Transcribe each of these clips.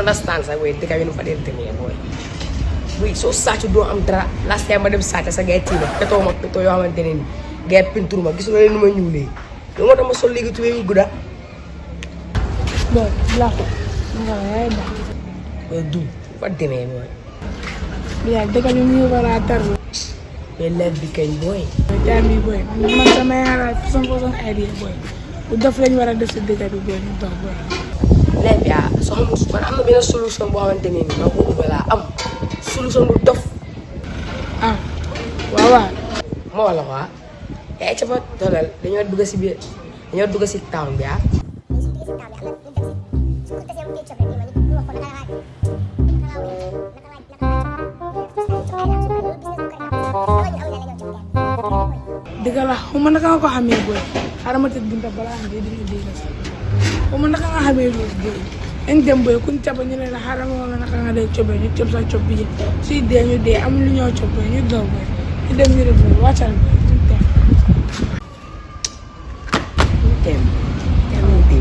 understand sax boy bi nu fa dee demee boy. Boy soo sàcc doo am dara last time dem sàcc sa gay tiima petoo ma petoo yoo xamante ne ni. Gay peinture ma gisuloo leen nu ma ñuulee loolu moo tax ma sol léegi tubéy yu boy black nga ba boy du boy ya dëkk bi mu war a tar mais leer bi kañ boy. Bi boy. Man sama façon façon idea boy def lañ war a def si dëkk bi ñu dox leer bi ah soo xamul man am na benn solution boo xamante ne ni man boobu balaa am. Solution bu dof. Ah. Waaw waaw moo wala quoi yaay ca fa doolal dañoo dugg si biir dañoo dugg si town bi ah dëgg la ma naka nga ko xamee xaaral ma tëj bunta balaa nga dee dina dégg sax. Xaw ma naka nga xamee loolu boy dañ dem boy kuñ caba ñu ne la xaaral ma wala naka nga dee cobe ñu cob sa cob bi suy dee ñu dee amul lu ñoo cob ñu daw boy ñu dem ñu boy wàccal no day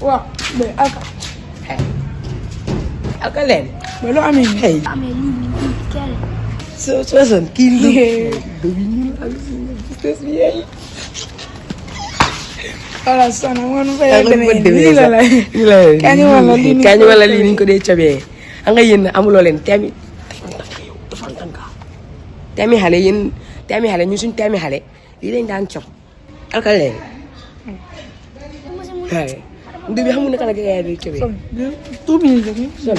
boy day alka hey alka leen boy loo amee nii hey Ame lulu kele. so so son kii lu do bi ñu ak tes bi yaay wala sona ngoon fa yaa yàgg ngi na ko demee lii la la lii la kañu wala lii ni kañu wala lii ni ñu ko dee cabee xam nga yéen amuloo leen teemi defantanka yow defantanka teemi xale yéen teemi xale ñu suñ teemi xale lii lañ daan cob alka leen hay ndu bi xamul naka la gars yi di cabee son two minutes rek ñu son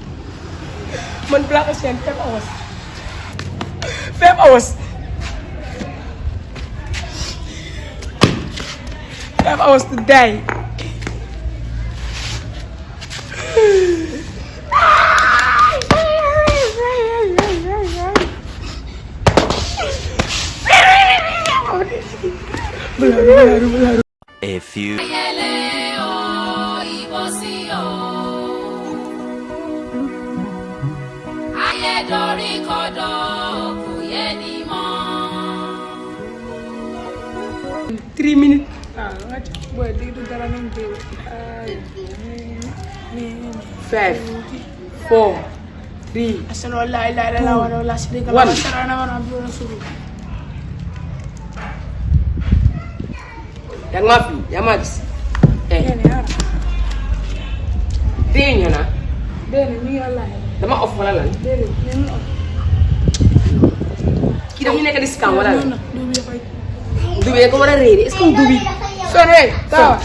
Man block us yan. 5 hours. 5 hours. 5 hours to die. A few. Wala wala sidika One. la tara na wana bi suru yaa ngi maa fi yaa maa gis eh yani ara dee ñu na dene mi wala dama off wala lan dene ni no kii dafa ñu nekk di scam wala lan ko war a réer est-ce que dubi son hey tawa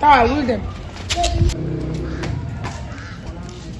tawa bul dem